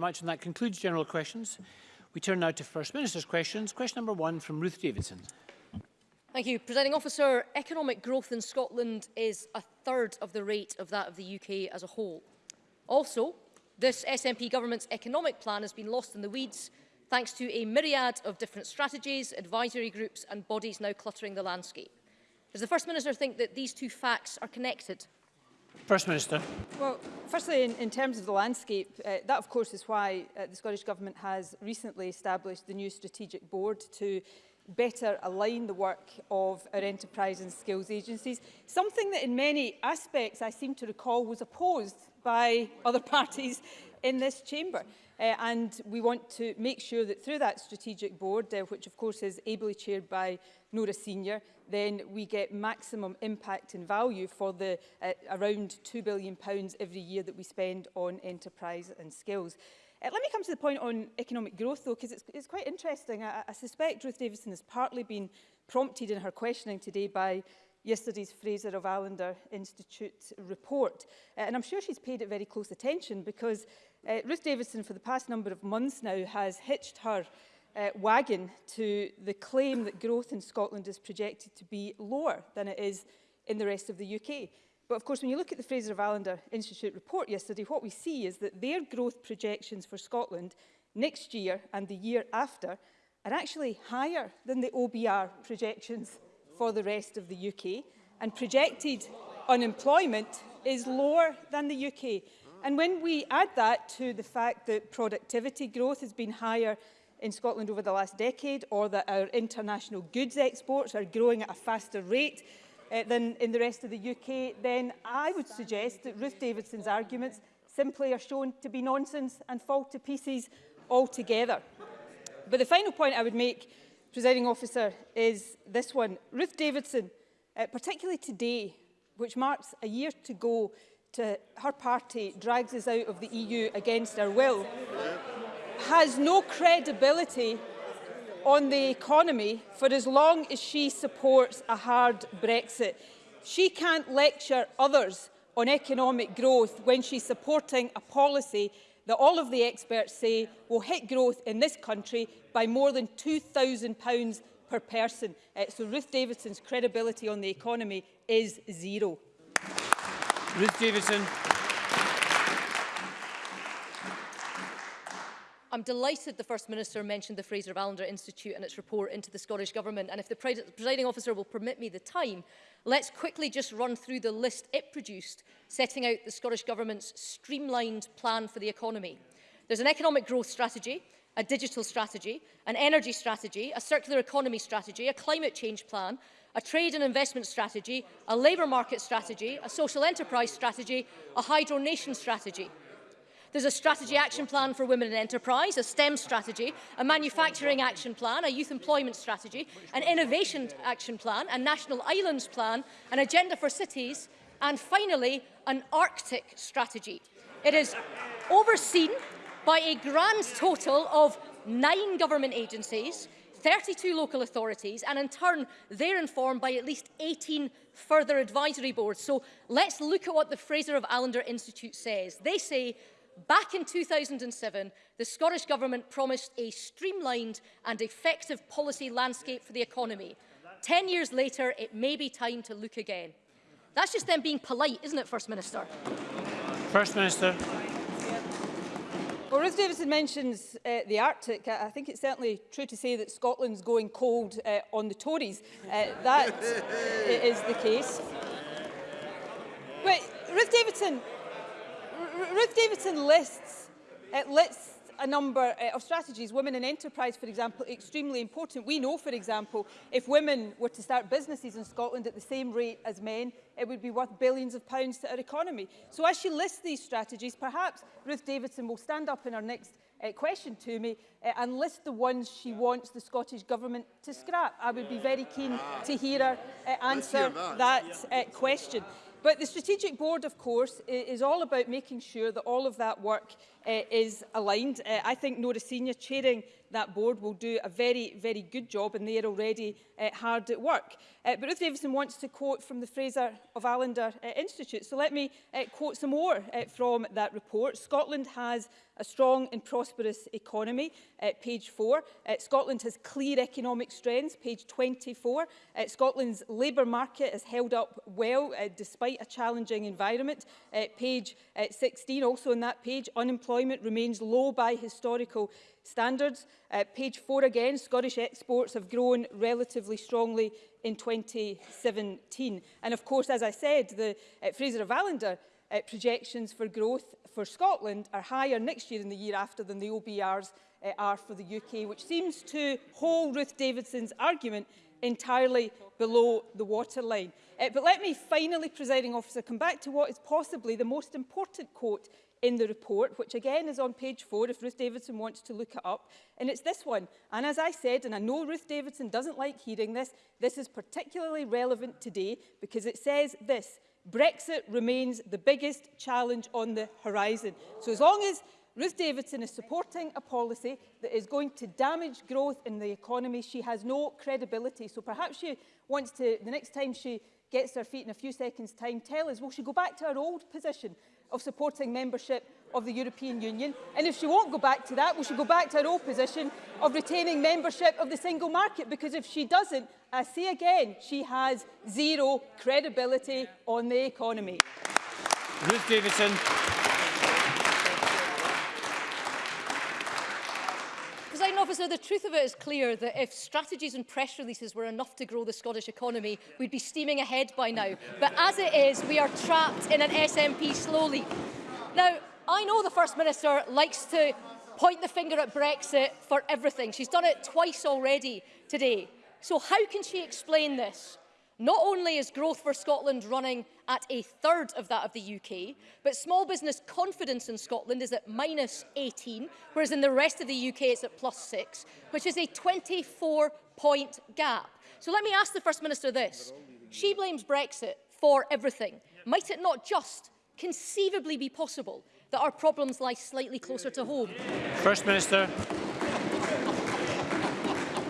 much, and that concludes general questions. We turn now to First Minister's questions. Question number one from Ruth Davidson. Thank you, Presiding Officer. Economic growth in Scotland is a third of the rate of that of the UK as a whole. Also, this SNP government's economic plan has been lost in the weeds thanks to a myriad of different strategies, advisory groups and bodies now cluttering the landscape. Does the First Minister think that these two facts are connected? First Minister. Well, firstly, in, in terms of the landscape, uh, that of course is why uh, the Scottish Government has recently established the new strategic board to better align the work of our enterprise and skills agencies, something that in many aspects I seem to recall was opposed by other parties in this chamber. Uh, and we want to make sure that through that strategic board, uh, which of course is ably chaired by Nora Senior, then we get maximum impact and value for the uh, around £2 billion pounds every year that we spend on enterprise and skills. Uh, let me come to the point on economic growth, though, because it's, it's quite interesting. I, I suspect Ruth Davison has partly been prompted in her questioning today by yesterday's Fraser of Allender Institute report. Uh, and I'm sure she's paid it very close attention because uh, Ruth Davidson for the past number of months now has hitched her uh, wagon to the claim that growth in Scotland is projected to be lower than it is in the rest of the UK. But of course, when you look at the Fraser of Allender Institute report yesterday, what we see is that their growth projections for Scotland next year and the year after are actually higher than the OBR projections for the rest of the UK and projected unemployment is lower than the UK. And when we add that to the fact that productivity growth has been higher in Scotland over the last decade or that our international goods exports are growing at a faster rate uh, than in the rest of the UK, then I would suggest that Ruth Davidson's arguments simply are shown to be nonsense and fall to pieces altogether. But the final point I would make presiding officer, is this one. Ruth Davidson, uh, particularly today, which marks a year to go to her party drags us out of the EU against our will, has no credibility on the economy for as long as she supports a hard Brexit. She can't lecture others on economic growth when she's supporting a policy that all of the experts say will hit growth in this country by more than £2,000 per person. Uh, so Ruth Davidson's credibility on the economy is zero. Ruth Davidson. I'm delighted the First Minister mentioned the Fraser of Allender Institute and its report into the Scottish Government. And if the presiding officer will permit me the time, let's quickly just run through the list it produced, setting out the Scottish Government's streamlined plan for the economy. There's an economic growth strategy, a digital strategy, an energy strategy, a circular economy strategy, a climate change plan, a trade and investment strategy, a labour market strategy, a social enterprise strategy, a hydro nation strategy. There's a strategy action plan for women in enterprise, a STEM strategy, a manufacturing action plan, a youth employment strategy, an innovation action plan, a national islands plan, an agenda for cities, and finally, an Arctic strategy. It is overseen by a grand total of nine government agencies, 32 local authorities, and in turn, they're informed by at least 18 further advisory boards. So let's look at what the Fraser of Allender Institute says. They say back in 2007, the Scottish Government promised a streamlined and effective policy landscape for the economy. Ten years later, it may be time to look again. That's just them being polite, isn't it, First Minister? First Minister. Well, Ruth Davidson mentions uh, the Arctic. I, I think it's certainly true to say that Scotland's going cold uh, on the Tories. Uh, that is the case. But Ruth Davidson, Ruth Davidson lists, it uh, lists a number uh, of strategies. Women in enterprise, for example, extremely important. We know, for example, if women were to start businesses in Scotland at the same rate as men, it would be worth billions of pounds to our economy. So as she lists these strategies, perhaps Ruth Davidson will stand up in her next uh, question to me uh, and list the ones she wants the Scottish Government to scrap. I would be very keen to hear her uh, answer hear that, that uh, question. But the Strategic Board, of course, is all about making sure that all of that work uh, is aligned. Uh, I think Nora Senior chairing that board will do a very, very good job and they are already uh, hard at work. Uh, but Ruth Davison wants to quote from the Fraser of Allender uh, Institute, so let me uh, quote some more uh, from that report. Scotland has a strong and prosperous economy, uh, page 4. Uh, Scotland has clear economic strengths, page 24. Uh, Scotland's labour market has held up well uh, despite a challenging environment, uh, page uh, 16. Also on that page, unemployment remains low by historical standards. Uh, page four again, Scottish exports have grown relatively strongly in 2017. And of course, as I said, the uh, Fraser of Allender uh, projections for growth for Scotland are higher next year and the year after than the OBRs uh, are for the UK, which seems to hold Ruth Davidson's argument entirely below the waterline. Uh, but let me finally, presiding officer, come back to what is possibly the most important quote in the report, which again is on page four if Ruth Davidson wants to look it up. And it's this one. And as I said, and I know Ruth Davidson doesn't like hearing this, this is particularly relevant today because it says this, Brexit remains the biggest challenge on the horizon. So as long as Ruth Davidson is supporting a policy that is going to damage growth in the economy. She has no credibility. So perhaps she wants to, the next time she gets her feet in a few seconds' time, tell us, will she go back to her old position of supporting membership of the European Union? And if she won't go back to that, will she go back to her old position of retaining membership of the single market? Because if she doesn't, I see again, she has zero credibility on the economy. Ruth Davidson. So the truth of it is clear that if strategies and press releases were enough to grow the Scottish economy, we'd be steaming ahead by now. But as it is, we are trapped in an SNP slow Now, I know the First Minister likes to point the finger at Brexit for everything. She's done it twice already today. So how can she explain this? Not only is growth for Scotland running at a third of that of the UK, but small business confidence in Scotland is at minus 18, whereas in the rest of the UK it's at plus 6, which is a 24-point gap. So let me ask the First Minister this. She blames Brexit for everything. Might it not just conceivably be possible that our problems lie slightly closer to home? First Minister.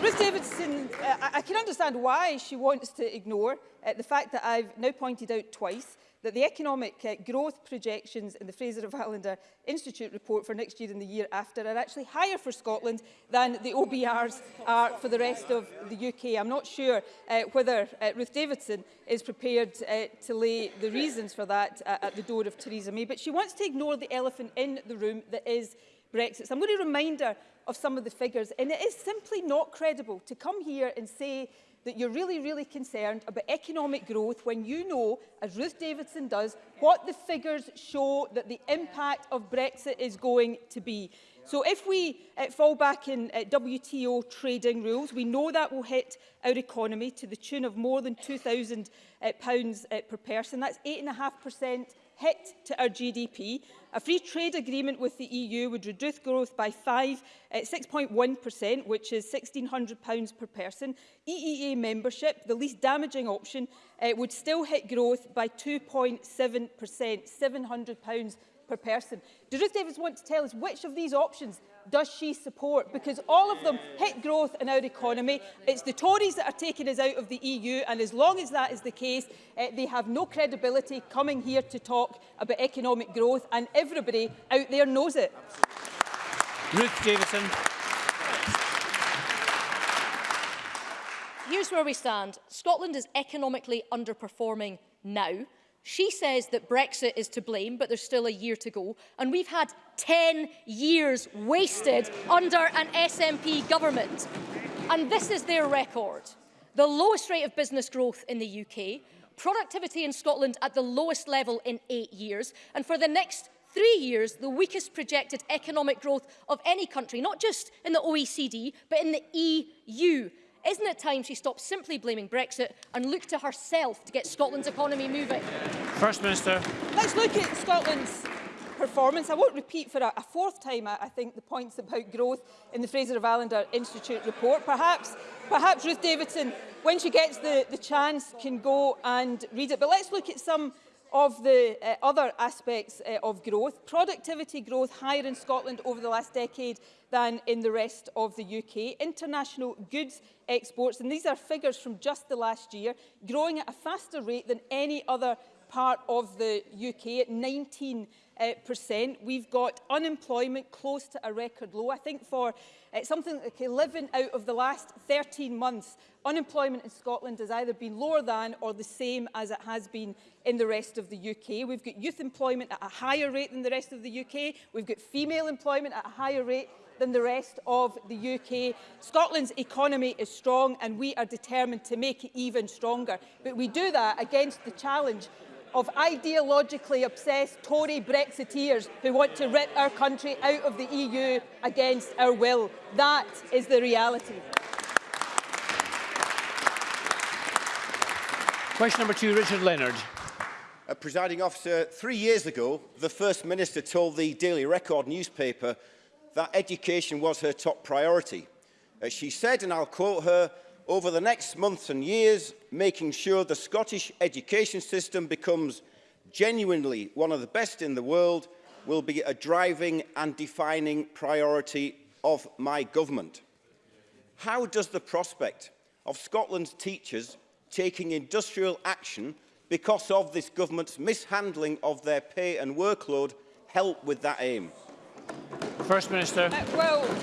Ms Davidson, uh, I can understand why she wants to ignore uh, the fact that I've now pointed out twice that the economic uh, growth projections in the Fraser of Hallander Institute report for next year and the year after are actually higher for Scotland than the OBRs are for the rest of the UK. I'm not sure uh, whether uh, Ruth Davidson is prepared uh, to lay the reasons for that uh, at the door of Theresa May, but she wants to ignore the elephant in the room that is Brexit. So I'm going to remind her of some of the figures. And it is simply not credible to come here and say that you're really, really concerned about economic growth when you know, as Ruth Davidson does, what the figures show that the impact of Brexit is going to be. So if we uh, fall back in uh, WTO trading rules, we know that will hit our economy to the tune of more than £2,000 uh, pounds, uh, per person. That's 8.5% hit to our GDP. A free trade agreement with the EU would reduce growth by 6.1%, eh, which is £1,600 per person. EEA membership, the least damaging option, uh, would still hit growth by 2.7%, £700 per person. Do Ruth Davis want to tell us which of these options does she support? Because all of them hit growth in our economy. It's the Tories that are taking us out of the EU, and as long as that is the case, uh, they have no credibility coming here to talk about economic growth, and everybody out there knows it. Ruth Davidson. Here's where we stand. Scotland is economically underperforming now. She says that Brexit is to blame, but there's still a year to go, and we've had 10 years wasted under an SNP government. And this is their record. The lowest rate of business growth in the UK, productivity in Scotland at the lowest level in eight years, and for the next three years, the weakest projected economic growth of any country, not just in the OECD, but in the EU. Isn't it time she stopped simply blaming Brexit and looked to herself to get Scotland's economy moving? First Minister. Let's look at Scotland's performance. I won't repeat for a, a fourth time, I, I think, the points about growth in the Fraser of Allender Institute report. Perhaps, perhaps Ruth Davidson, when she gets the, the chance, can go and read it. But let's look at some of the uh, other aspects uh, of growth, productivity growth higher in Scotland over the last decade than in the rest of the UK. International goods exports, and these are figures from just the last year, growing at a faster rate than any other part of the UK at 19 uh, percent. We've got unemployment close to a record low. I think for uh, something like 11 out of the last 13 months, unemployment in Scotland has either been lower than or the same as it has been in the rest of the UK. We've got youth employment at a higher rate than the rest of the UK. We've got female employment at a higher rate than the rest of the UK. Scotland's economy is strong and we are determined to make it even stronger. But we do that against the challenge of ideologically obsessed Tory Brexiteers who want to rip our country out of the EU against our will. That is the reality. Question number two, Richard Leonard. A presiding officer, three years ago, the First Minister told the Daily Record newspaper that education was her top priority. As uh, she said, and I'll quote her, over the next months and years, making sure the Scottish education system becomes genuinely one of the best in the world will be a driving and defining priority of my government. How does the prospect of Scotland's teachers taking industrial action because of this government's mishandling of their pay and workload help with that aim? First Minister. Uh, well,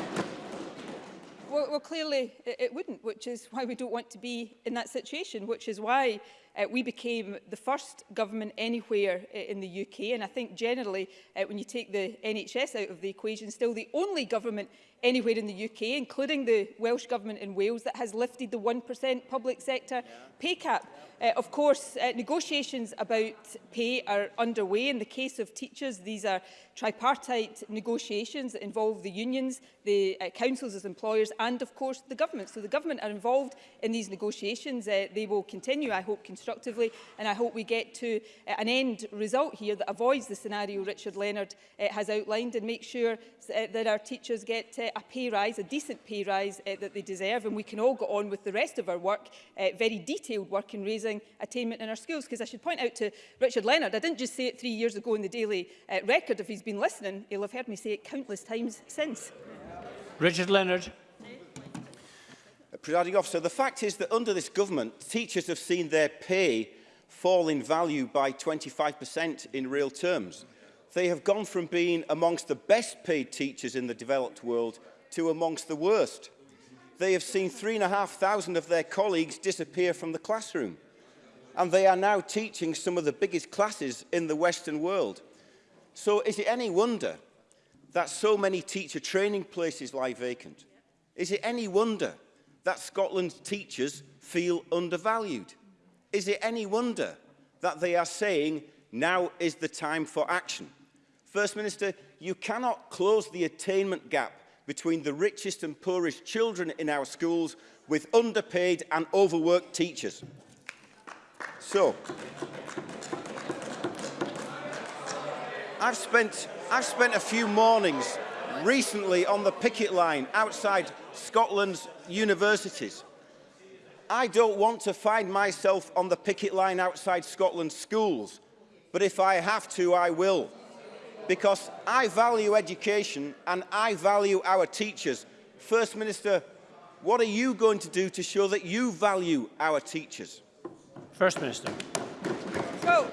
well, well, clearly it, it wouldn't, which is why we don't want to be in that situation, which is why uh, we became the first government anywhere uh, in the UK. And I think generally, uh, when you take the NHS out of the equation, still the only government anywhere in the UK, including the Welsh Government in Wales, that has lifted the 1% public sector yeah. pay cap. Yeah. Uh, of course, uh, negotiations about pay are underway. In the case of teachers, these are tripartite negotiations that involve the unions, the uh, councils as employers, and of course the government. So the government are involved in these negotiations. Uh, they will continue, I hope, constructively, and I hope we get to uh, an end result here that avoids the scenario Richard Leonard uh, has outlined and make sure uh, that our teachers get uh, uh, a pay rise, a decent pay rise uh, that they deserve, and we can all go on with the rest of our work, uh, very detailed work in raising attainment in our schools. Because I should point out to Richard Leonard, I didn't just say it three years ago in the Daily uh, Record. If he's been listening, he'll have heard me say it countless times since. Richard Leonard. Presiding officer, the fact is that under this government, teachers have seen their pay fall in value by 25% in real terms they have gone from being amongst the best paid teachers in the developed world to amongst the worst. They have seen 3,500 of their colleagues disappear from the classroom. And they are now teaching some of the biggest classes in the Western world. So is it any wonder that so many teacher training places lie vacant? Is it any wonder that Scotland's teachers feel undervalued? Is it any wonder that they are saying now is the time for action? First Minister, you cannot close the attainment gap between the richest and poorest children in our schools with underpaid and overworked teachers. So, I've spent, I've spent a few mornings recently on the picket line outside Scotland's universities. I don't want to find myself on the picket line outside Scotland's schools, but if I have to, I will because I value education and I value our teachers. First Minister, what are you going to do to show that you value our teachers? First Minister. Well,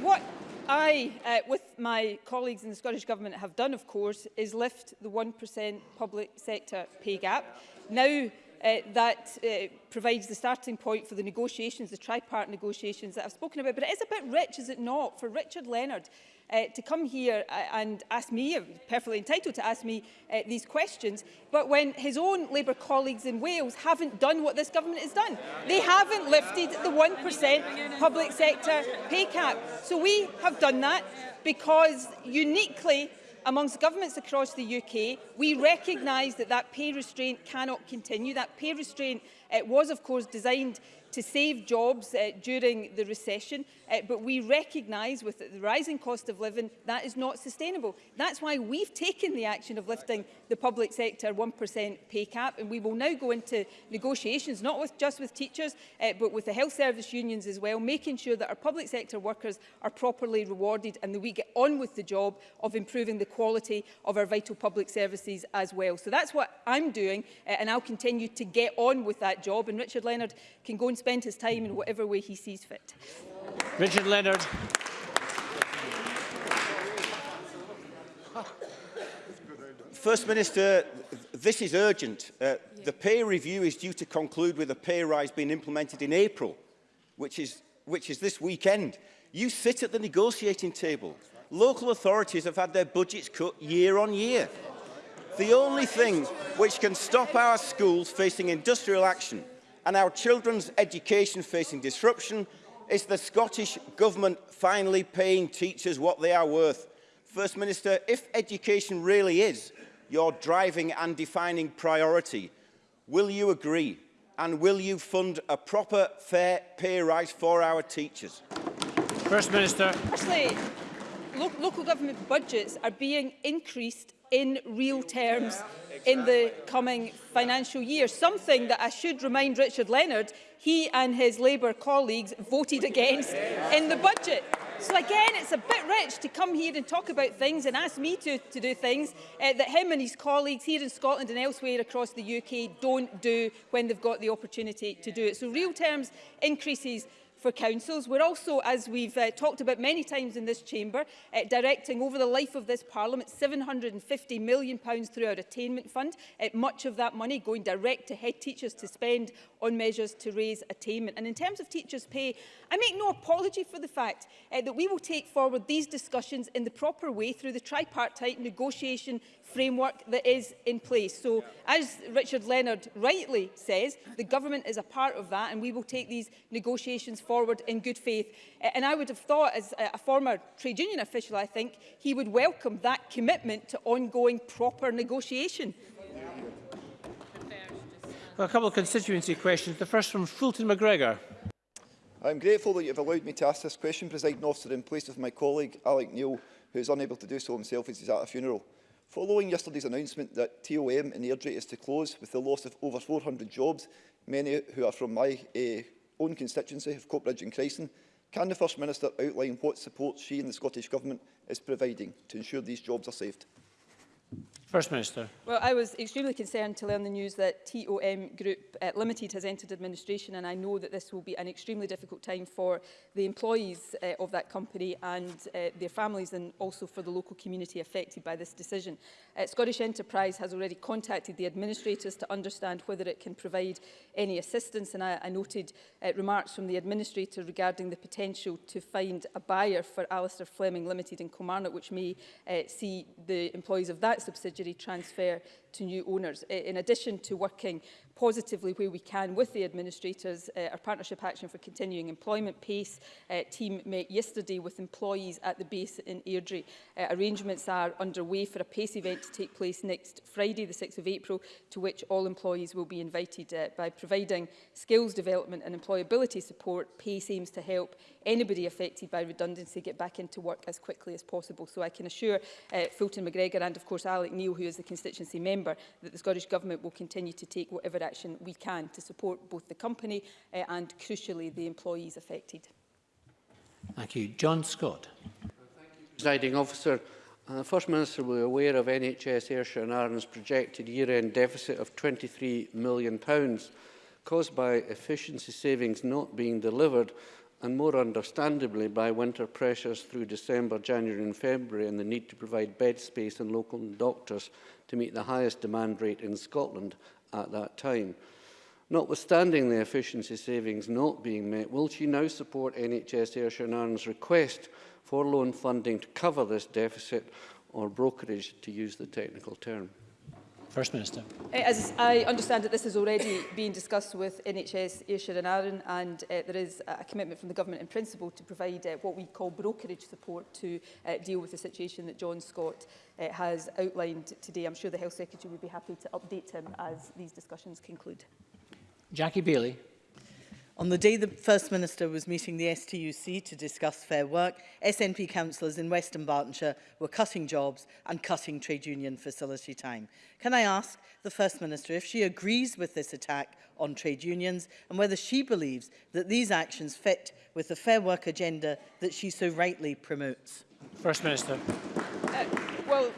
what I, uh, with my colleagues in the Scottish Government, have done, of course, is lift the 1% public sector pay gap. Now, uh, that uh, provides the starting point for the negotiations, the tripart negotiations that I've spoken about. But it is a bit rich, is it not, for Richard Leonard uh, to come here uh, and ask me, uh, perfectly entitled to ask me uh, these questions, but when his own Labour colleagues in Wales haven't done what this government has done. They haven't lifted the 1% public sector pay cap. So we have done that because uniquely amongst governments across the UK, we recognise that that pay restraint cannot continue. That pay restraint uh, was, of course, designed to save jobs uh, during the recession, uh, but we recognise with the rising cost of living that is not sustainable. That's why we've taken the action of lifting the public sector 1% pay cap, and we will now go into negotiations, not with, just with teachers, uh, but with the health service unions as well, making sure that our public sector workers are properly rewarded and that we get on with the job of improving the quality of our vital public services as well. So that's what I'm doing, uh, and I'll continue to get on with that job. And Richard Leonard can go and spend his time in whatever way he sees fit. Richard Leonard. First Minister, this is urgent. Uh, yeah. The pay review is due to conclude with a pay rise being implemented in April, which is, which is this weekend. You sit at the negotiating table. Local authorities have had their budgets cut year on year. The only thing which can stop our schools facing industrial action and our children's education facing disruption is the Scottish Government finally paying teachers what they are worth. First Minister, if education really is your driving and defining priority, will you agree and will you fund a proper fair pay rise for our teachers? First Minister. Firstly, lo local government budgets are being increased in real terms in the coming financial year, something that I should remind Richard Leonard he and his Labour colleagues voted against in the budget. So again, it's a bit rich to come here and talk about things and ask me to, to do things uh, that him and his colleagues here in Scotland and elsewhere across the UK don't do when they've got the opportunity to do it. So real terms increases for councils. We're also, as we've uh, talked about many times in this chamber, uh, directing over the life of this Parliament £750 million through our attainment fund, uh, much of that money going direct to head teachers to spend on measures to raise attainment. And in terms of teachers' pay, I make no apology for the fact uh, that we will take forward these discussions in the proper way through the tripartite negotiation framework that is in place. So, as Richard Leonard rightly says, the government is a part of that and we will take these negotiations forward in good faith. And I would have thought, as a former trade union official, I think, he would welcome that commitment to ongoing proper negotiation. A couple of constituency questions. The first from Fulton McGregor. I'm grateful that you have allowed me to ask this question, President Officer, in place of my colleague Alec Neil, who is unable to do so himself as he's at a funeral. Following yesterday's announcement that TOM in Airdrie is to close with the loss of over 400 jobs, many who are from my uh, own constituency of Coatbridge and Chryston, can the First Minister outline what support she and the Scottish Government is providing to ensure these jobs are saved? First Minister. Well, I was extremely concerned to learn the news that TOM Group uh, Limited has entered administration and I know that this will be an extremely difficult time for the employees uh, of that company and uh, their families and also for the local community affected by this decision. Uh, Scottish Enterprise has already contacted the administrators to understand whether it can provide any assistance and I, I noted uh, remarks from the administrator regarding the potential to find a buyer for Alistair Fleming Limited in Kilmarnock which may uh, see the employees of that subsidiary injury transfer to new owners. In addition to working positively where we can with the administrators. Uh, our Partnership Action for Continuing Employment PACE uh, team met yesterday with employees at the base in Airdrie. Uh, arrangements are underway for a PACE event to take place next Friday, the 6th of April, to which all employees will be invited. Uh, by providing skills development and employability support, PACE aims to help anybody affected by redundancy get back into work as quickly as possible. So I can assure uh, Fulton McGregor and of course Alec Neil, who is the constituency member November that the Scottish Government will continue to take whatever action we can to support both the company uh, and, crucially, the employees affected. Thank you. John Scott. Presiding officer, uh, the First Minister will be aware of NHS Ayrshire and Ireland's projected year-end deficit of £23 million caused by efficiency savings not being delivered and more understandably by winter pressures through December, January and February and the need to provide bed space and local doctors to meet the highest demand rate in Scotland at that time. Notwithstanding the efficiency savings not being met, will she now support NHS Ayrshire and Arn's request for loan funding to cover this deficit or brokerage, to use the technical term? First Minister. Eh, as I understand that this has already been discussed with NHS Ayrshire and Arran and uh, there is a commitment from the government in principle to provide uh, what we call brokerage support to uh, deal with the situation that John Scott uh, has outlined today. I'm sure the Health Secretary would be happy to update him as these discussions conclude. Jackie Bailey. On the day the First Minister was meeting the STUC to discuss fair work, SNP councillors in Western Bartonshire were cutting jobs and cutting trade union facility time. Can I ask the First Minister if she agrees with this attack on trade unions and whether she believes that these actions fit with the fair work agenda that she so rightly promotes? First Minister. Uh, well,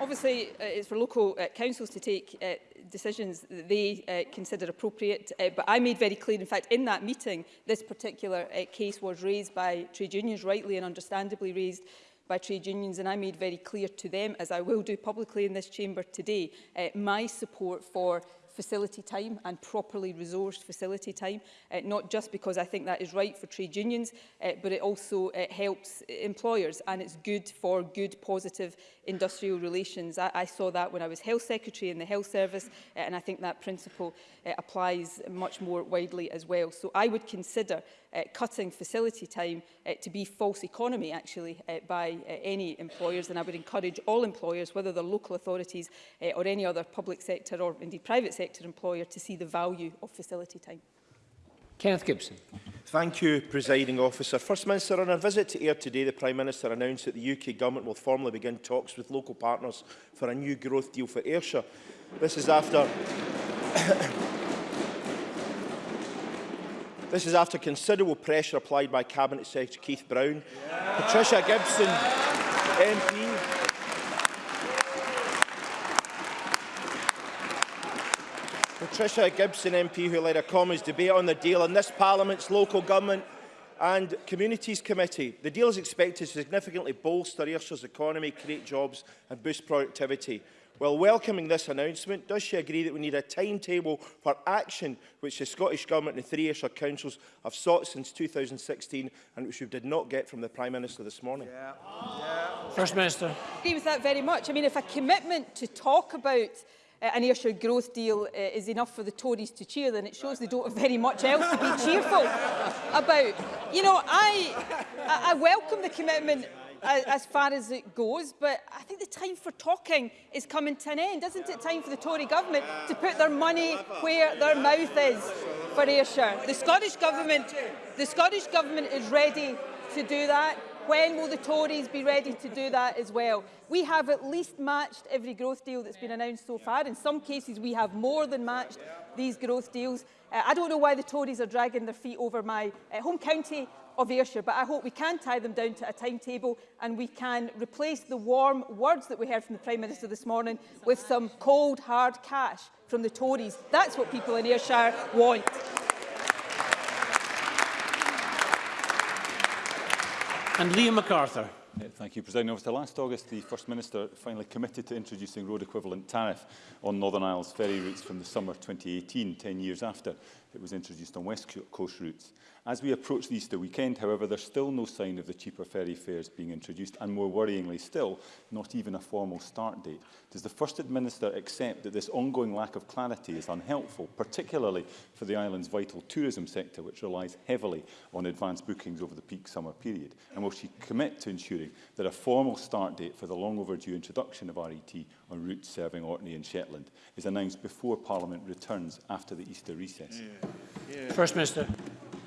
Obviously, uh, it's for local uh, councils to take uh, decisions that they uh, consider appropriate. Uh, but I made very clear, in fact, in that meeting, this particular uh, case was raised by trade unions, rightly and understandably raised by trade unions and I made very clear to them, as I will do publicly in this chamber today, uh, my support for facility time and properly resourced facility time, uh, not just because I think that is right for trade unions, uh, but it also uh, helps employers and it's good for good positive industrial relations. I, I saw that when I was Health Secretary in the Health Service, uh, and I think that principle uh, applies much more widely as well. So I would consider uh, cutting facility time uh, to be false economy, actually, uh, by uh, any employers, and I would encourage all employers, whether they're local authorities uh, or any other public sector or indeed private sector employer, to see the value of facility time. Kenneth Gibson. Thank you, Presiding Officer. First Minister, on our visit to AIR today, the Prime Minister announced that the UK Government will formally begin talks with local partners for a new growth deal for Ayrshire. This is after... this is after considerable pressure applied by Cabinet Secretary Keith Brown, yeah. Patricia Gibson, yeah. MP, Patricia Gibson MP who led a Commons debate on the deal in this Parliament's Local Government and Communities Committee. The deal is expected to significantly bolster Ayrshire's economy, create jobs and boost productivity. While welcoming this announcement, does she agree that we need a timetable for action which the Scottish Government and the three Ayrshire councils have sought since 2016 and which we did not get from the Prime Minister this morning? Yeah. Yeah. First Minister. I agree with that very much. I mean, if a commitment to talk about uh, an Ayrshire growth deal uh, is enough for the Tories to cheer, then it shows they don't have very much else to be cheerful about. You know, I, I welcome the commitment as, as far as it goes, but I think the time for talking is coming to an end. Isn't it time for the Tory government to put their money where their mouth is for Ayrshire? The Scottish government, the Scottish government is ready to do that. When will the Tories be ready to do that as well? We have at least matched every growth deal that's been announced so far. In some cases, we have more than matched these growth deals. Uh, I don't know why the Tories are dragging their feet over my uh, home county of Ayrshire, but I hope we can tie them down to a timetable and we can replace the warm words that we heard from the Prime Minister this morning with some cold, hard cash from the Tories. That's what people in Ayrshire want. And Liam MacArthur. Thank you, President Officer. Last August, the First Minister finally committed to introducing road equivalent tariff on Northern Isles ferry routes from the summer 2018, 10 years after that was introduced on West Coast routes. As we approach the Easter weekend, however, there's still no sign of the cheaper ferry fares being introduced, and more worryingly still, not even a formal start date. Does the First Minister accept that this ongoing lack of clarity is unhelpful, particularly for the island's vital tourism sector, which relies heavily on advance bookings over the peak summer period? And will she commit to ensuring that a formal start date for the long overdue introduction of RET on route serving Orkney and Shetland is announced before Parliament returns after the Easter recess. Yeah. Yeah. First Minister.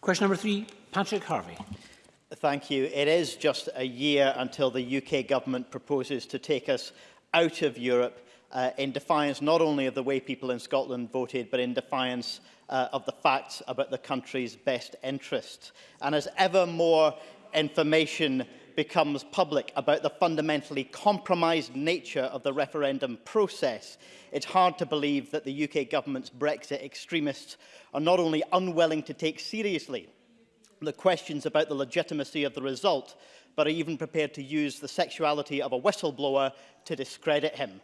Question number three, Patrick Harvey. Thank you. It is just a year until the UK government proposes to take us out of Europe uh, in defiance not only of the way people in Scotland voted, but in defiance uh, of the facts about the country's best interests. And as ever more information becomes public about the fundamentally compromised nature of the referendum process, it's hard to believe that the UK government's Brexit extremists are not only unwilling to take seriously the questions about the legitimacy of the result, but are even prepared to use the sexuality of a whistleblower to discredit him.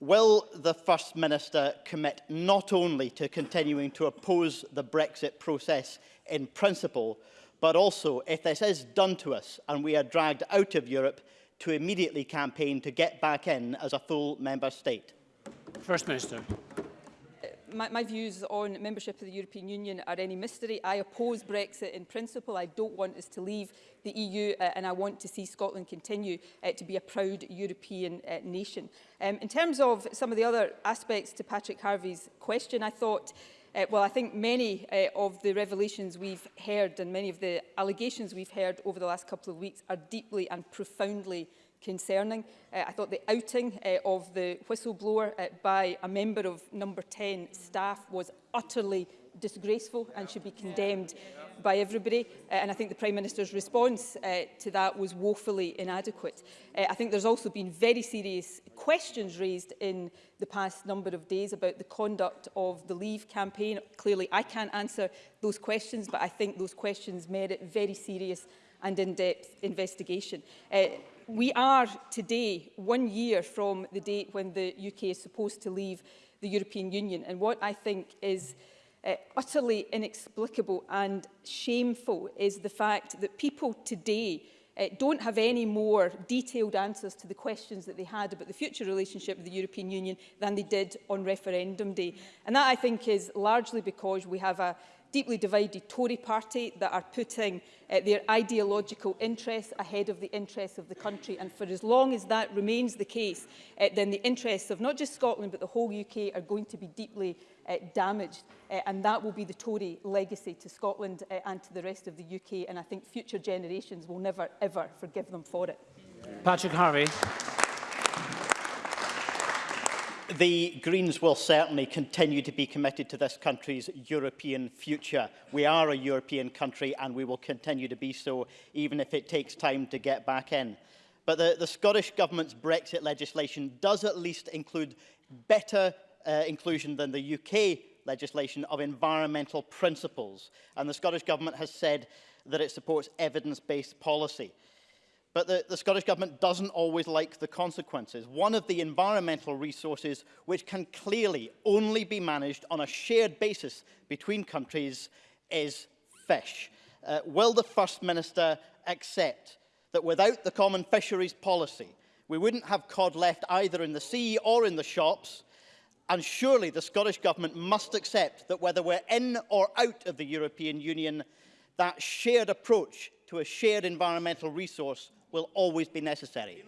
Will the First Minister commit not only to continuing to oppose the Brexit process in principle, but also, if this is done to us and we are dragged out of Europe, to immediately campaign to get back in as a full member state? First Minister my, my views on membership of the European Union are any mystery. I oppose Brexit in principle. I don't want us to leave the EU uh, and I want to see Scotland continue uh, to be a proud European uh, nation. Um, in terms of some of the other aspects to Patrick Harvey's question, I thought Uh, well, I think many uh, of the revelations we've heard and many of the allegations we've heard over the last couple of weeks are deeply and profoundly concerning. Uh, I thought the outing uh, of the whistleblower uh, by a member of number 10 staff was utterly disgraceful and should be condemned by everybody. Uh, and I think the Prime Minister's response uh, to that was woefully inadequate. Uh, I think there's also been very serious questions raised in the past number of days about the conduct of the Leave campaign. Clearly, I can't answer those questions, but I think those questions merit very serious and in-depth investigation. Uh, we are today one year from the date when the UK is supposed to leave the European Union. And what I think is uh, utterly inexplicable and shameful is the fact that people today uh, don't have any more detailed answers to the questions that they had about the future relationship with the European Union than they did on referendum day. And that, I think, is largely because we have a deeply divided Tory party that are putting uh, their ideological interests ahead of the interests of the country. And for as long as that remains the case, uh, then the interests of not just Scotland, but the whole UK are going to be deeply uh, damaged. Uh, and that will be the Tory legacy to Scotland uh, and to the rest of the UK. And I think future generations will never, ever forgive them for it. Patrick Harvey. The Greens will certainly continue to be committed to this country's European future. We are a European country and we will continue to be so, even if it takes time to get back in. But the, the Scottish Government's Brexit legislation does at least include better uh, inclusion than the UK legislation of environmental principles. And the Scottish Government has said that it supports evidence-based policy. But the, the, Scottish Government doesn't always like the consequences. One of the environmental resources which can clearly only be managed on a shared basis between countries is fish. Uh, will the First Minister accept that without the common fisheries policy, we wouldn't have cod left either in the sea or in the shops, and surely the Scottish Government must accept that whether we're in or out of the European Union, that shared approach to a shared environmental resource will always be necessary.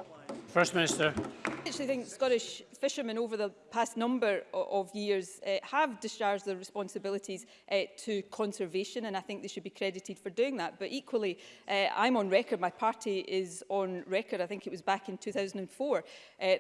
First Minister. I actually think Scottish fishermen over the past number of years uh, have discharged their responsibilities uh, to conservation and I think they should be credited for doing that. But equally, uh, I'm on record, my party is on record, I think it was back in 2004, uh,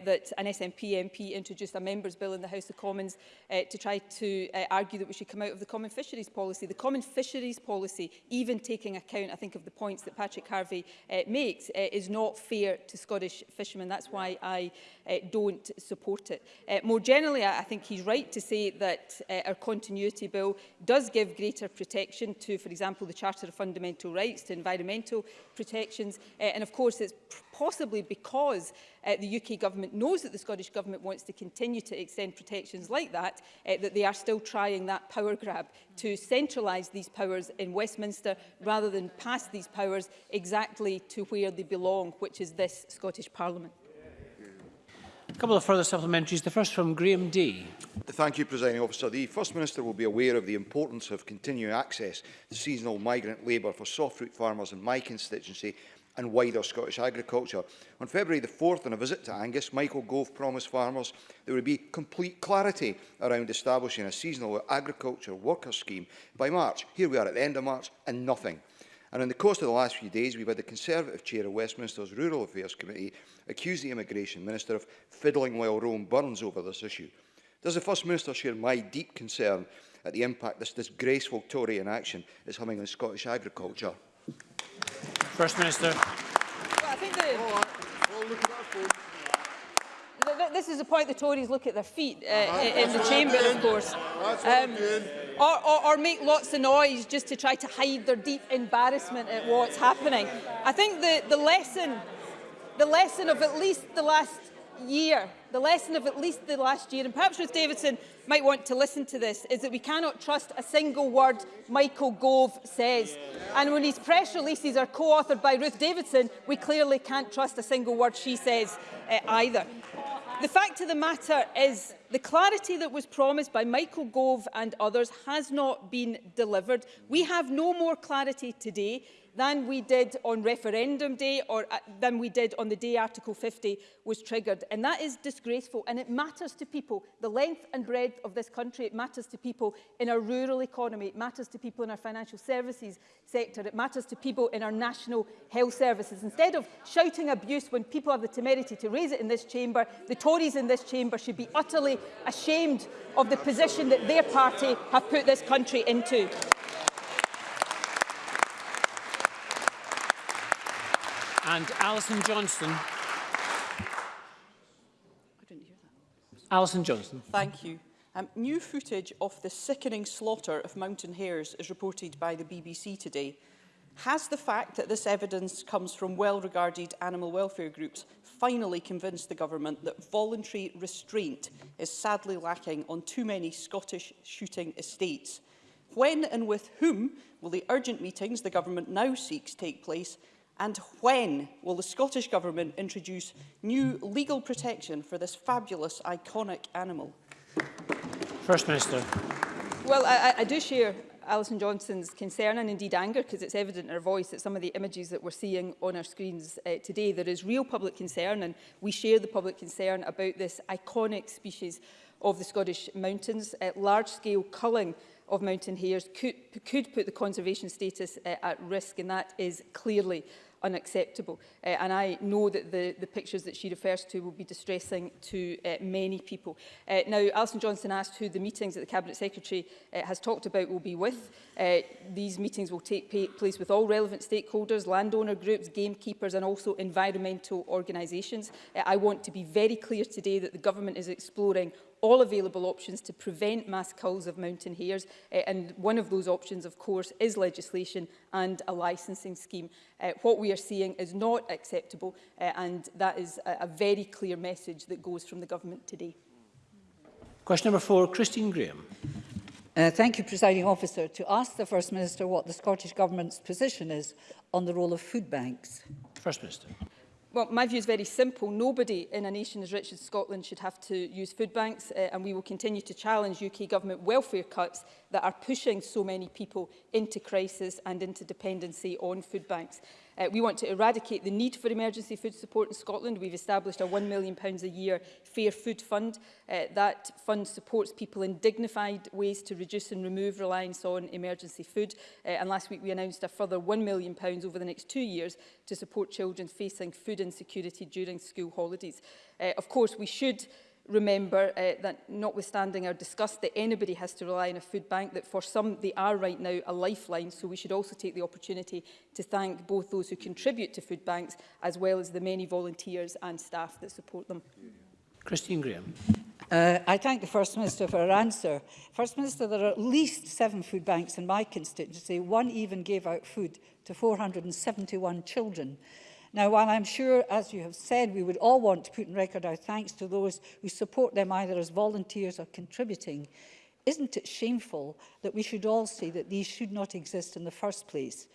that an SNP MP introduced a Members' Bill in the House of Commons uh, to try to uh, argue that we should come out of the Common Fisheries Policy. The Common Fisheries Policy, even taking account, I think, of the points that Patrick Harvey uh, makes, uh, is not fair to Scottish fishermen. That's why I uh, don't support support it. Uh, more generally, I, I think he's right to say that uh, our continuity bill does give greater protection to, for example, the Charter of Fundamental Rights, to environmental protections. Uh, and of course, it's possibly because uh, the UK government knows that the Scottish government wants to continue to extend protections like that, uh, that they are still trying that power grab to centralise these powers in Westminster rather than pass these powers exactly to where they belong, which is this Scottish Parliament. A couple of further supplementaries, the first from Graham D. Thank you, Presiding Officer. The First Minister will be aware of the importance of continuing access to seasonal migrant labour for soft fruit farmers in my constituency and wider Scottish agriculture. On February the 4th, on a visit to Angus, Michael Gove promised farmers there would be complete clarity around establishing a seasonal agriculture worker scheme by March. Here we are at the end of March and nothing. And in the course of the last few days, we've had the Conservative chair of Westminster's Rural Affairs Committee accuse the Immigration Minister of fiddling while Rome burns over this issue. Does the First Minister share my deep concern at the impact this disgraceful Tory inaction is having on Scottish agriculture? First Minister. Well, I think oh, this is a point the Tories look at their feet uh, uh-huh. in the chamber, of course. Um, or, or, or make lots of noise just to try to hide their deep embarrassment at what's happening. I think the, the lesson, the lesson of at least the last year, the lesson of at least the last year, and perhaps Ruth Davidson might want to listen to this, is that we cannot trust a single word Michael Gove says. And when his press releases are co-authored by Ruth Davidson, we clearly can't trust a single word she says uh, either. The fact of the matter is The clarity that was promised by Michael Gove and others has not been delivered. We have no more clarity today. than we did on referendum day or uh, than we did on the day Article 50 was triggered. And that is disgraceful and it matters to people. The length and breadth of this country, it matters to people in our rural economy, it matters to people in our financial services sector, it matters to people in our national health services. Instead of shouting abuse when people have the temerity to raise it in this chamber, the Tories in this chamber should be utterly ashamed of the position that their party have put this country into. And Alison Johnston. Alison Johnston. Thank you. Um, new footage of the sickening slaughter of mountain hares is reported by the BBC today. Has the fact that this evidence comes from well-regarded animal welfare groups finally convinced the government that voluntary restraint is sadly lacking on too many Scottish shooting estates? When and with whom will the urgent meetings the government now seeks take place And when will the Scottish Government introduce new legal protection for this fabulous, iconic animal? First Minister. Well, I, I do share Alison Johnson's concern and indeed anger, because it's evident in her voice that some of the images that we're seeing on our screens uh, today, there is real public concern and we share the public concern about this iconic species of the Scottish mountains. Uh, Large-scale culling of mountain hares could, could put the conservation status uh, at risk and that is clearly unacceptable. Uh, and I know that the, the pictures that she refers to will be distressing to uh, many people. Uh, now, Alison Johnson asked who the meetings that the Cabinet Secretary uh, has talked about will be with. Uh, these meetings will take place with all relevant stakeholders, landowner groups, gamekeepers and also environmental organisations. Uh, I want to be very clear today that the government is exploring all available options to prevent mass culls of mountain hares. Uh, and one of those options, of course, is legislation and a licensing scheme. Uh, what we are seeing is not acceptable, uh, and that is a, a very clear message that goes from the government today. Question number four, Christine Graham. Uh, thank you, Presiding Officer, to ask the First Minister what the Scottish Government's position is on the role of food banks. First Minister. Well, my view is very simple. Nobody in a nation as rich as Scotland should have to use food banks, uh, and we will continue to challenge UK government welfare cuts that are pushing so many people into crisis and into dependency on food banks. Uh, we want to eradicate the need for emergency food support in Scotland. We've established a £1 million a year Fair Food Fund. Uh, that fund supports people in dignified ways to reduce and remove reliance on emergency food. Uh, and last week we announced a further £1 million over the next two years to support children facing food insecurity during school holidays. Uh, of course, we should remember uh, that notwithstanding our disgust that anybody has to rely on a food bank, that for some they are right now a lifeline, so we should also take the opportunity to thank both those who contribute to food banks as well as the many volunteers and staff that support them. Christine Graham. Uh, I thank the First Minister for her answer. First Minister, there are at least seven food banks in my constituency. One even gave out food to 471 children. Now, while I'm sure, as you have said, we would all want to put in record our thanks to those who support them either as volunteers or contributing, isn't it shameful that we should all say that these should not exist in the first place?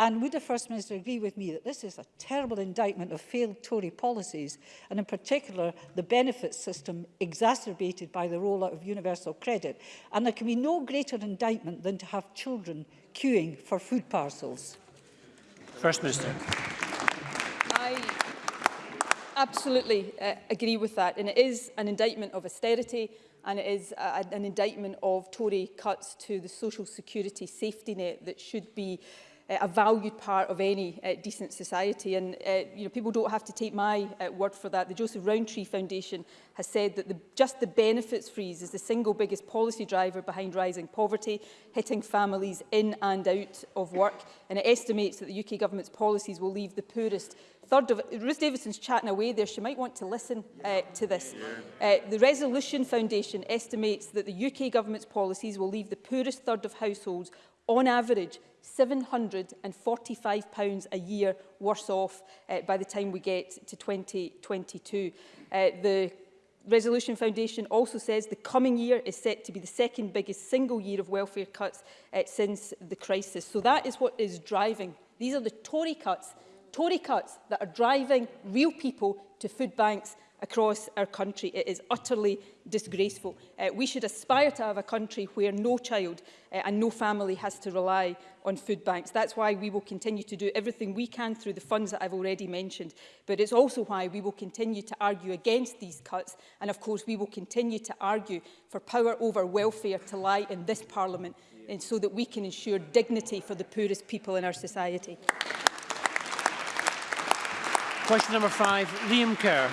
And would the First Minister agree with me that this is a terrible indictment of failed Tory policies, and in particular the benefits system exacerbated by the rollout of universal credit? And there can be no greater indictment than to have children queuing for food parcels. First Minister absolutely uh, agree with that. And it is an indictment of austerity and it is a, uh, an indictment of Tory cuts to the social security safety net that should be uh, a valued part of any uh, decent society. And uh, you know, people don't have to take my uh, word for that. The Joseph Rowntree Foundation has said that the, just the benefits freeze is the single biggest policy driver behind rising poverty, hitting families in and out of work. And it estimates that the UK government's policies will leave the poorest third of Ruth Davidson's chatting away there. She might want to listen uh, to this. Uh, the Resolution Foundation estimates that the UK government's policies will leave the poorest third of households on average £745 a year worse off uh, by the time we get to 2022. Uh, the Resolution Foundation also says the coming year is set to be the second biggest single year of welfare cuts uh, since the crisis. So that is what is driving. These are the Tory cuts, Tory cuts that are driving real people to food banks across our country. It is utterly disgraceful. Uh, we should aspire to have a country where no child uh, and no family has to rely on food banks. That's why we will continue to do everything we can through the funds that I've already mentioned. But it's also why we will continue to argue against these cuts. And of course, we will continue to argue for power over welfare to lie in this parliament yeah. and so that we can ensure dignity for the poorest people in our society. Question number five, Liam Kerr.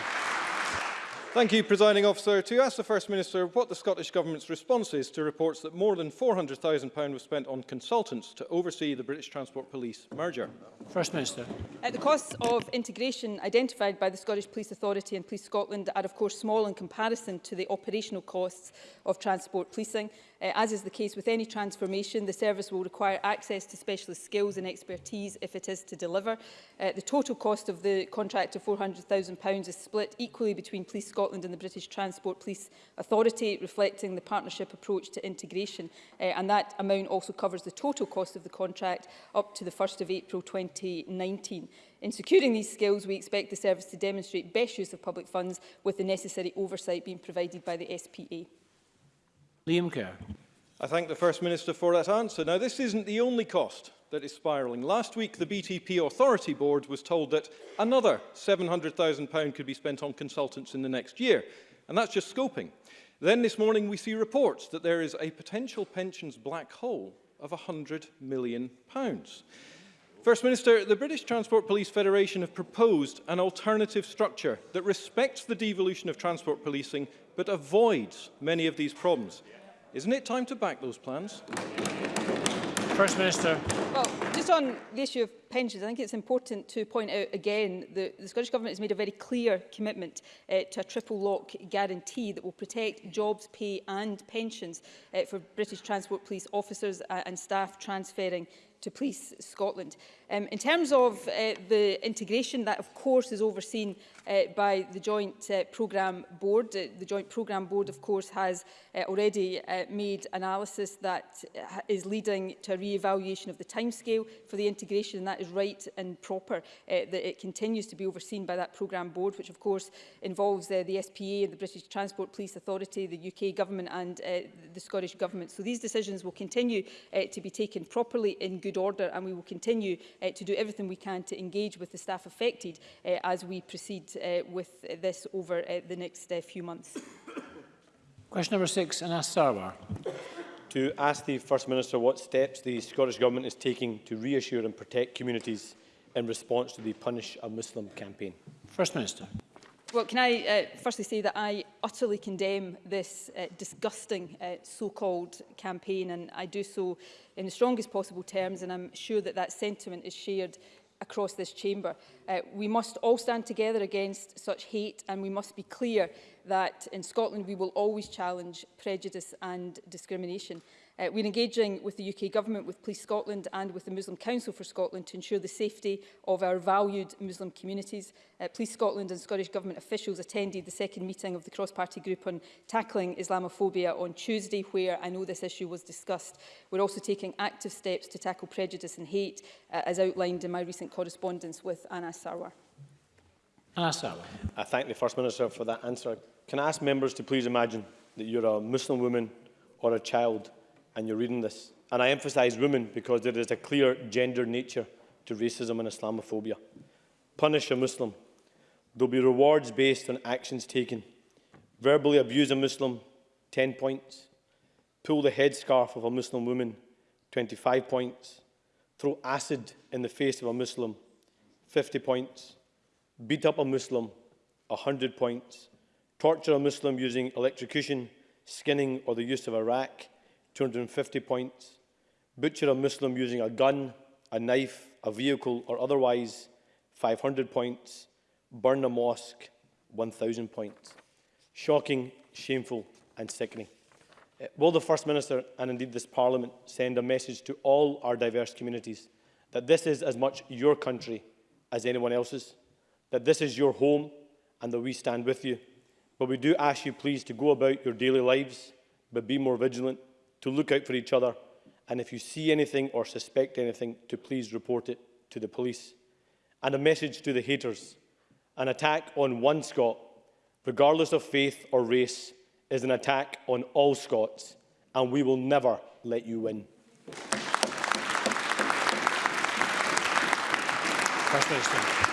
Thank you, Presiding Officer. To ask the First Minister what the Scottish Government's response is to reports that more than £400,000 was spent on consultants to oversee the British Transport Police merger. First Minister. Uh, the costs of integration identified by the Scottish Police Authority and Police Scotland are of course small in comparison to the operational costs of transport policing. Uh, as is the case with any transformation, the service will require access to specialist skills and expertise if it is to deliver. Uh, the total cost of the contract of £400,000 is split equally between Police Scotland and the British Transport Police Authority, reflecting the partnership approach to integration. Uh, and that amount also covers the total cost of the contract up to the 1st of April 2019. In securing these skills, we expect the service to demonstrate best use of public funds with the necessary oversight being provided by the SPA. Liam Kerr. I thank the First Minister for that answer. Now, this isn't the only cost that is spiralling. Last week, the BTP Authority Board was told that another £700,000 could be spent on consultants in the next year, and that's just scoping. Then this morning, we see reports that there is a potential pensions black hole of £100 million. First Minister, the British Transport Police Federation have proposed an alternative structure that respects the devolution of transport policing but avoids many of these problems. Isn't it time to back those plans? First Minister. Well, just on the issue of pensions, I think it's important to point out again that the Scottish Government has made a very clear commitment uh, to a triple lock guarantee that will protect jobs, pay and pensions uh, for British Transport Police officers uh, and staff transferring to Police Scotland. Um, in terms of uh, the integration, that of course is overseen uh, by the Joint uh, Programme Board. Uh, the Joint Programme Board, of course, has uh, already uh, made analysis that uh, is leading to a re-evaluation of the timescale for the integration, and that is right and proper uh, that it continues to be overseen by that Programme Board, which of course involves uh, the SPA, the British Transport Police Authority, the UK Government and uh, the Scottish Government. So these decisions will continue uh, to be taken properly in good order, and we will continue uh, to do everything we can to engage with the staff affected uh, as we proceed uh, with this over uh, the next uh, few months. Question number six, Anas Sarwar. To ask the First Minister what steps the Scottish Government is taking to reassure and protect communities in response to the Punish a Muslim campaign. First Minister. Well, can I uh, firstly say that I utterly condemn this uh, disgusting uh, so-called campaign and I do so in the strongest possible terms and I'm sure that that sentiment is shared across this chamber. Uh, we must all stand together against such hate and we must be clear that in Scotland we will always challenge prejudice and discrimination. Uh, we're engaging with the UK Government, with Police Scotland and with the Muslim Council for Scotland to ensure the safety of our valued Muslim communities. Uh, Police Scotland and Scottish Government officials attended the second meeting of the cross-party group on tackling Islamophobia on Tuesday, where I know this issue was discussed. We're also taking active steps to tackle prejudice and hate, uh, as outlined in my recent correspondence with Anas Sarwar. Anas Sarwar. I thank the First Minister for that answer. Can I ask members to please imagine that you're a Muslim woman or a child and you're reading this. And I emphasise women because there is a clear gender nature to racism and Islamophobia. Punish a Muslim. There'll be rewards based on actions taken. Verbally abuse a Muslim, 10 points. Pull the headscarf of a Muslim woman, 25 points. Throw acid in the face of a Muslim, 50 points. Beat up a Muslim, 100 points. Torture a Muslim using electrocution, skinning or the use of a rack, 250 points, butcher a Muslim using a gun, a knife, a vehicle or otherwise, 500 points, burn a mosque, 1,000 points. Shocking, shameful and sickening. Uh, will the First Minister and indeed this Parliament send a message to all our diverse communities that this is as much your country as anyone else's, that this is your home and that we stand with you. But we do ask you please to go about your daily lives, but be more vigilant to look out for each other, and if you see anything or suspect anything, to please report it to the police. And a message to the haters. An attack on one Scot, regardless of faith or race, is an attack on all Scots, and we will never let you win. First Minister.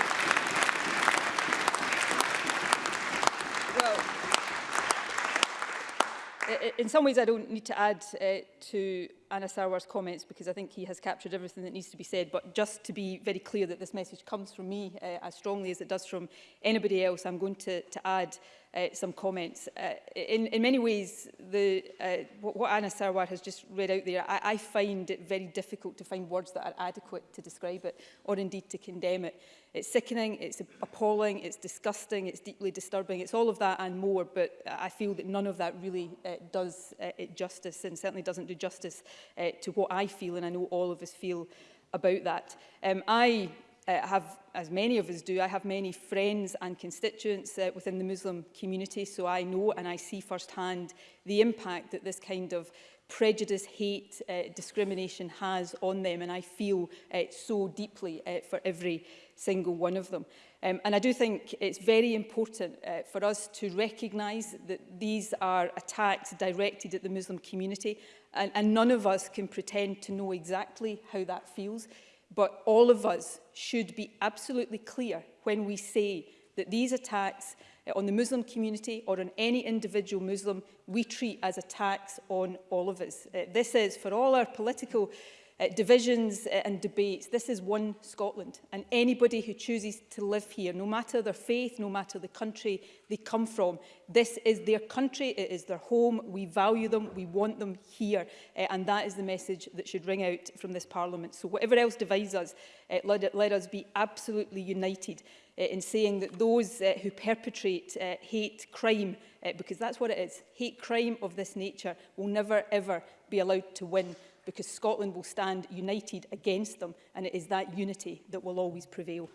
in some ways, I don't need to add uh, to Anna Sarwar's comments because I think he has captured everything that needs to be said. But just to be very clear that this message comes from me uh, as strongly as it does from anybody else, I'm going to, to add uh, some comments. Uh, in, in many ways, the, uh, what, Anna Sarwar has just read out there, I, I find it very difficult to find words that are adequate to describe it or indeed to condemn it. It's sickening, it's appalling, it's disgusting, it's deeply disturbing, it's all of that and more, but I feel that none of that really uh, does uh, it justice and certainly doesn't do justice uh, to what I feel and I know all of us feel about that. Um, I uh, have, as many of us do, I have many friends and constituents uh, within the Muslim community, so I know and I see firsthand the impact that this kind of prejudice, hate, uh, discrimination has on them, and I feel uh, so deeply uh, for every single one of them. Um, and I do think it's very important uh, for us to recognise that these are attacks directed at the Muslim community and, and none of us can pretend to know exactly how that feels. But all of us should be absolutely clear when we say that these attacks eh, on the Muslim community or on any individual Muslim we treat as attacks on all of us. Uh, this is, for all our political uh, divisions uh, and debates. This is one Scotland and anybody who chooses to live here, no matter their faith, no matter the country they come from, this is their country, it is their home, we value them, we want them here uh, and that is the message that should ring out from this Parliament. So whatever else divides us, uh, let, let us be absolutely united uh, in saying that those uh, who perpetrate uh, hate crime, uh, because that's what it is, hate crime of this nature will never ever be allowed to win because Scotland will stand united against them and it is that unity that will always prevail.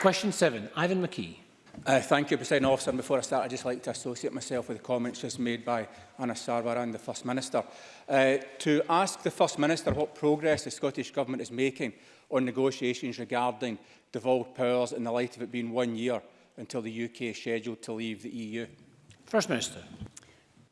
question seven, Ivan McKee. Uh, thank you, President Officer. And before I start, I'd just like to associate myself with the comments just made by Anna Sarwar and the First Minister. Uh, to ask the First Minister what progress the Scottish Government is making on negotiations regarding devolved powers in the light of it being one year until the UK is scheduled to leave the EU? First Minister.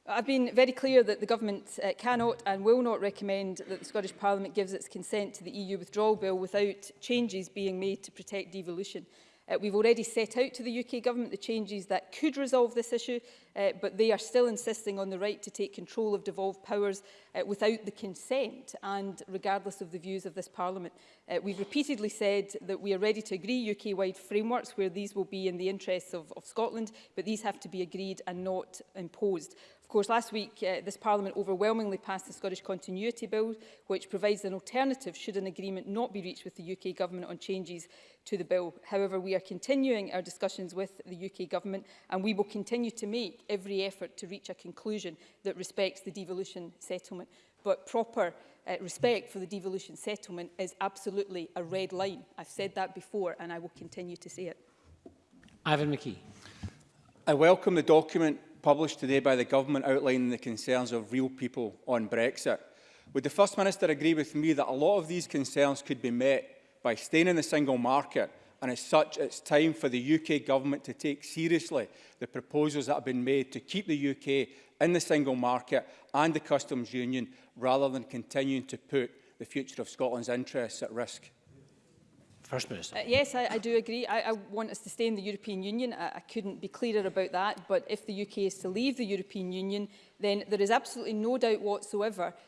I've been very clear that the Government uh, cannot and will not recommend that the Scottish Parliament gives its consent to the EU withdrawal bill without changes being made to protect devolution. Uh, we've already set out to the UK Government the changes that could resolve this issue uh, but they are still insisting on the right to take control of devolved powers uh, without the consent and regardless of the views of this Parliament. Uh, we've repeatedly said that we are ready to agree UK-wide frameworks where these will be in the interests of, of Scotland, but these have to be agreed and not imposed. Of course, last week uh, this Parliament overwhelmingly passed the Scottish Continuity Bill, which provides an alternative should an agreement not be reached with the UK Government on changes to the bill. However, we are continuing our discussions with the UK Government and we will continue to make every effort to reach a conclusion that respects the devolution settlement. But proper uh, respect for the devolution settlement is absolutely a red line. I've said that before and I will continue to say it. Ivan McKee. I welcome the document published today by the government outlining the concerns of real people on Brexit. Would the First Minister agree with me that a lot of these concerns could be met by staying in the single market and as such it's time for the UK government to take seriously the proposals that have been made to keep the UK in the single market and the customs union rather than continuing to put the future of Scotland's interests at risk. First Minister. Uh, yes, I, I do agree. I, I want us to stay in the European Union. I, I couldn't be clearer about that. But if the UK is to leave the European Union, then there is absolutely no doubt whatsoever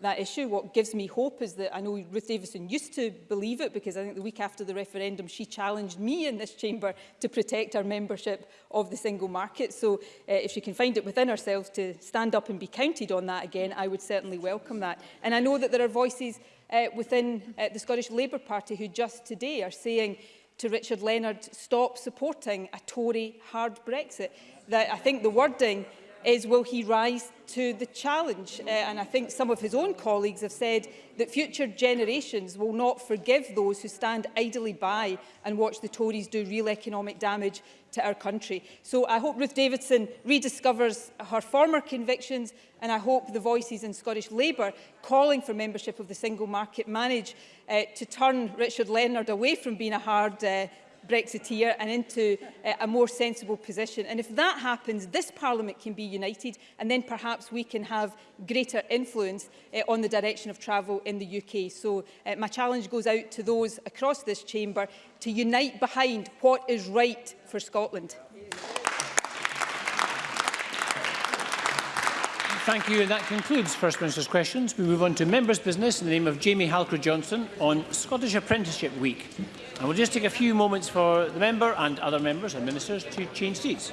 that issue. What gives me hope is that I know Ruth Davidson used to believe it because I think the week after the referendum she challenged me in this chamber to protect our membership of the single market. So uh, if she can find it within herself to stand up and be counted on that again, I would certainly welcome that. And I know that there are voices uh, within uh, the Scottish Labour Party who just today are saying to Richard Leonard, stop supporting a Tory hard Brexit. That I think the wording is will he rise to the challenge? Uh, and I think some of his own colleagues have said that future generations will not forgive those who stand idly by and watch the Tories do real economic damage to our country. So I hope Ruth Davidson rediscovers her former convictions and I hope the voices in Scottish Labour calling for membership of the single market manage uh, to turn Richard Leonard away from being a hard uh, Brexiteer and into uh, a more sensible position. And if that happens, this Parliament can be united and then perhaps we can have greater influence uh, on the direction of travel in the UK. So uh, my challenge goes out to those across this chamber to unite behind what is right for Scotland. Thank you, and that concludes First Minister's questions. We move on to members' business in the name of Jamie Halker-Johnson on Scottish Apprenticeship Week. And we'll just take a few moments for the member and other members and ministers to change seats.